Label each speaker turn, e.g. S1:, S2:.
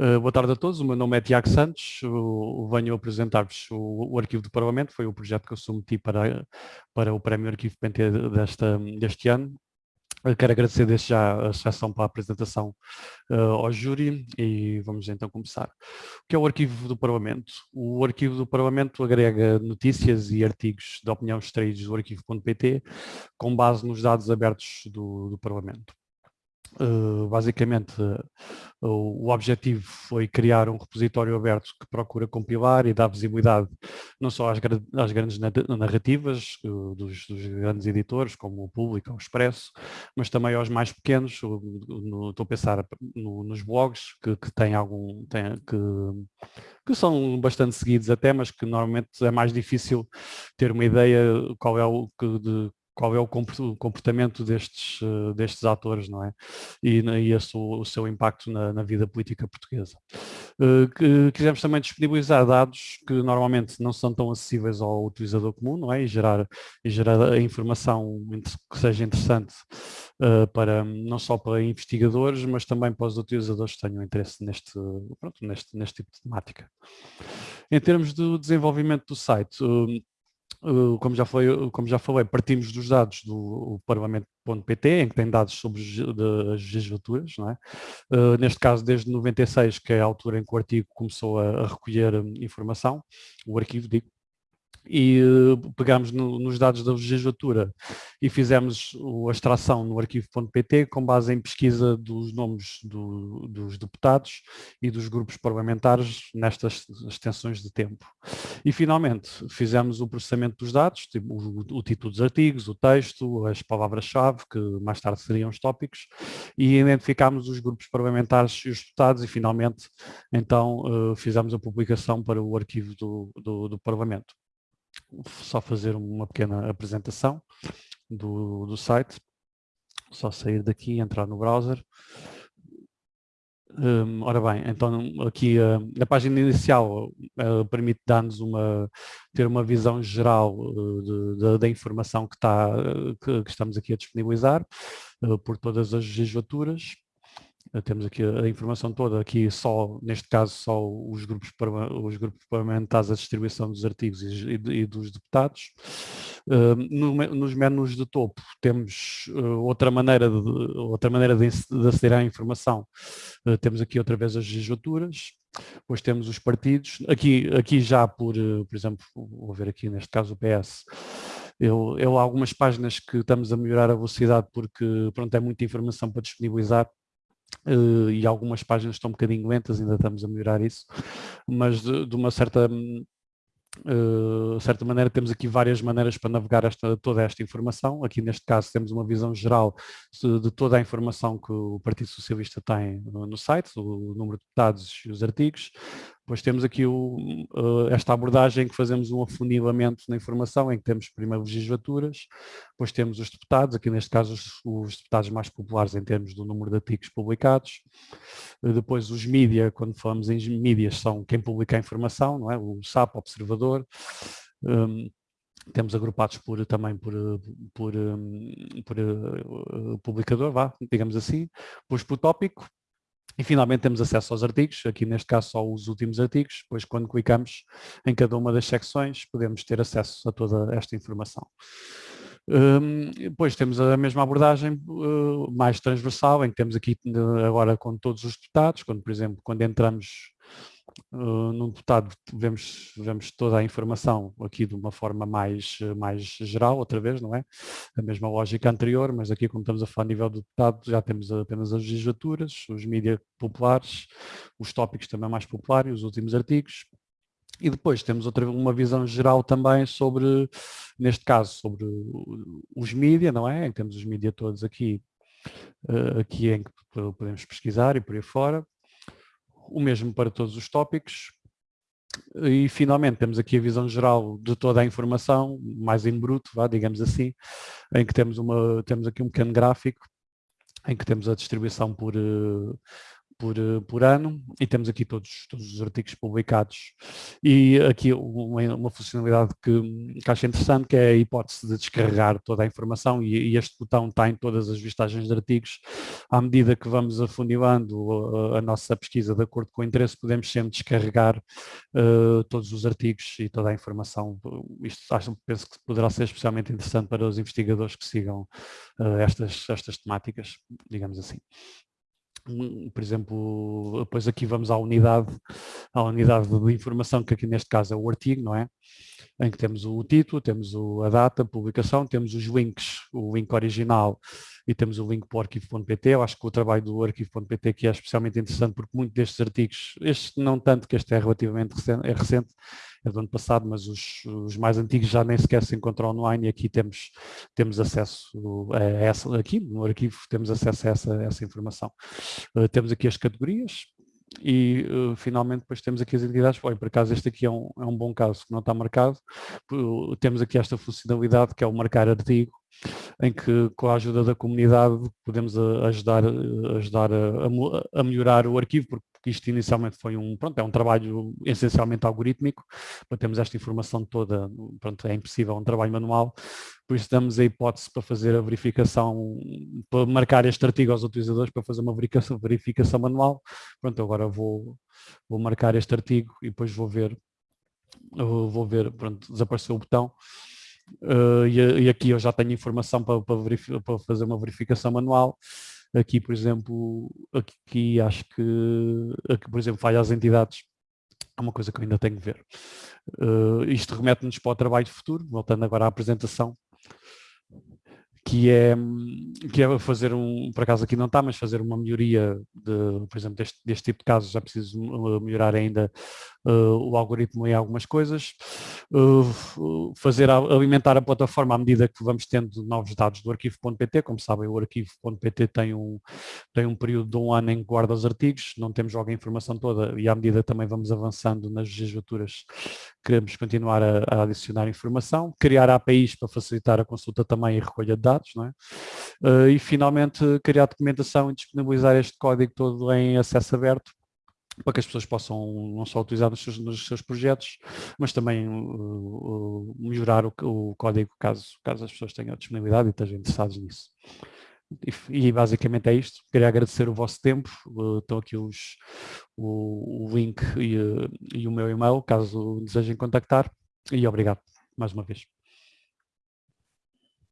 S1: Uh, boa tarde a todos, o meu nome é Tiago Santos, o, venho apresentar-vos o, o, Arquivo do Parlamento, foi o projeto que eu submeti para, para o Prémio Arquivo PNT desta, deste ano. Eu quero agradecer desde já a sessão para a apresentação uh, ao júri e vamos então começar. O que é o Arquivo do Parlamento? O Arquivo do Parlamento agrega notícias e artigos de opinião extraídos do arquivo.pt com base nos dados abertos do, do Parlamento. Uh, basicamente, uh, o objetivo foi criar um repositório aberto que procura compilar e dar visibilidade não só às, às grandes narrativas uh, dos, dos, grandes editores, como o Público, o Expresso, mas também aos mais pequenos, no, estou a pensar no, nos blogs que, que têm algum, que, que são bastante seguidos até, mas que normalmente é mais difícil ter uma ideia qual é o que de qual é o comportamento destes, eh, destes atores, não é? E, e esse, o, seu impacto na, na, vida política portuguesa. Uh, quisemos também disponibilizar dados que normalmente não são tão acessíveis ao utilizador comum, não é? E gerar, e gerar a informação que seja interessante uh, para, não só para investigadores, mas também para os utilizadores que tenham interesse neste, pronto, neste, neste tipo de temática. Em termos do desenvolvimento do site, como, já foi, como já falei, partimos dos dados do Parlamento.pt, em que tem dados sobre as legislaturas, é? Uh, neste caso desde 96, que é a altura em que o artigo começou a, a recolher hum, informação, o arquivo, digo, e uh, pegámos no, nos dados da legislatura e fizemos a extração no arquivo.pt com base em pesquisa dos nomes do, dos deputados e dos grupos parlamentares nestas extensões de tempo. E finalmente fizemos o processamento dos dados, tipo, o, o título dos artigos, o texto, as palavras-chave, que mais tarde seriam os tópicos, e identificámos os grupos parlamentares e os deputados e finalmente então uh, fizemos a publicação para o arquivo do, do, do Parlamento só fazer uma pequena apresentação do, do site. Só sair daqui entrar no browser. Um, ora bem, então aqui a página inicial uh, permite dar-nos uma, ter uma visão geral uh, da informação que, está, que, que, estamos aqui a disponibilizar por todas as legislaturas. Eh, temos aqui a informação toda, aqui só, neste caso, só os grupos, os grupos parlamentares, a distribuição dos artigos e, e dos deputados. Uh, no, nos menus de topo temos uh, outra maneira de, outra maneira de, de aceder à informação. Uh, temos aqui outra vez as legislaturas, depois temos os partidos, aqui, aqui já por, por exemplo, vou ver aqui neste caso o PS, eu, eu há algumas páginas que estamos a melhorar a velocidade porque pronto, é muita informação para disponibilizar Uh, e algumas páginas estão um bocadinho lentas, ainda estamos a melhorar isso, mas de, de uma certa, uh, certa maneira temos aqui várias maneiras para navegar esta, toda esta informação. Aqui neste caso temos uma visão geral de, toda a informação que o Partido Socialista tem no site, o número de deputados e os artigos. Depois temos aqui o, uh, esta abordagem que fazemos um afunilamento na informação, em que temos primeiro legislaturas, depois temos os deputados, aqui neste caso os, os deputados mais populares em termos do número de artigos publicados, uh, depois os mídia, quando falamos em mídias, são quem publica a informação, não é? o SAP, Observador, um, temos agrupados por, também por, por, por, por uh, publicador, vá, digamos assim, depois por tópico, e finalmente temos acesso aos artigos, aqui neste caso só os últimos artigos, depois quando clicamos em cada uma das secções podemos ter acesso a toda esta informação. Um, depois temos a mesma abordagem uh, mais transversal, em que temos aqui uh, agora com todos os deputados, quando por exemplo, quando entramos uh, num deputado vemos, vemos toda a informação aqui de uma forma mais, mais geral, outra vez, não é? A mesma lógica anterior, mas aqui como estamos a falar a nível do deputado, já temos apenas as legislaturas, os mídias populares, os tópicos também mais populares, os últimos artigos, e depois temos outra uma visão geral também sobre, neste caso, sobre os mídias, não é? Temos os mídias todos aqui, uh, aqui em que podemos pesquisar e por aí fora o mesmo para todos os tópicos. E finalmente temos aqui a visão geral de toda a informação, mais em bruto, vá, digamos assim, em que temos, uma, temos aqui um pequeno gráfico, em que temos a distribuição por, por, por ano e temos aqui todos, todos os artigos publicados e aqui uma, uma funcionalidade que, que acho interessante que é a hipótese de descarregar toda a informação e, e este botão está em todas as vistagens de artigos. À medida que vamos afunilando a, a nossa pesquisa de acordo com o interesse, podemos sempre descarregar uh, todos os artigos e toda a informação. Isto acho, penso que poderá ser especialmente interessante para os investigadores que sigam uh, estas, estas temáticas, digamos assim por exemplo, depois aqui vamos à unidade, à unidade de informação, que aqui neste caso é o artigo, não é? Em que temos o título, temos a data, a publicação, temos os links, o link original e temos o link para o arquivo.pt. Eu acho que o trabalho do arquivo.pt aqui é especialmente interessante porque muitos destes artigos, este não tanto, que este é relativamente recente, é recente, é do ano passado, mas os, os, mais antigos já nem sequer se encontram online e aqui temos, temos acesso a essa, aqui no arquivo temos acesso a essa, essa informação. Uh, temos aqui as categorias, e uh, finalmente depois temos aqui as entidades, Bom, por acaso este aqui é um, é um bom caso que não está marcado, temos aqui esta funcionalidade que é o marcar artigo, em que com a ajuda da comunidade podemos ajudar, ajudar a, a melhorar o arquivo, porque isto inicialmente foi um, pronto, é um trabalho essencialmente algorítmico, para termos esta informação toda, pronto, é impossível, é um trabalho manual, por isso damos a hipótese para fazer a verificação, para marcar este artigo aos utilizadores para fazer uma verificação, verificação manual, pronto, agora vou, vou marcar este artigo e depois vou ver, vou ver, pronto, desapareceu o botão, Uh, e, e, aqui eu já tenho informação para, para, para, fazer uma verificação manual. Aqui, por exemplo, aqui acho que, aqui, por exemplo, falha as entidades. É uma coisa que eu ainda tenho que ver. Uh, isto remete-nos para o trabalho futuro, voltando agora à apresentação que é, que é fazer um, por acaso aqui não está, mas fazer uma melhoria, de, por exemplo, deste, deste tipo de casos, já preciso melhorar ainda uh, o algoritmo em algumas coisas, uh, fazer alimentar a plataforma à medida que vamos tendo novos dados do arquivo.pt, como sabem o arquivo.pt tem um, tem um período de um ano em que guarda os artigos, não temos logo a informação toda e à medida também vamos avançando nas legislaturas, queremos continuar a, a adicionar informação, criar APIs para facilitar a consulta também e recolha de dados, não é? Uh, e finalmente criar documentação e disponibilizar este código todo em acesso aberto para que as pessoas possam não só utilizar nos seus, nos seus projetos, mas também uh, uh, melhorar o, o, código caso, caso as pessoas tenham disponibilidade e estejam interessados nisso. E, e basicamente é isto. Queria agradecer o vosso tempo. Uh, estão aqui os, o, o link e, e o meu e-mail, caso desejem contactar. E obrigado mais uma vez.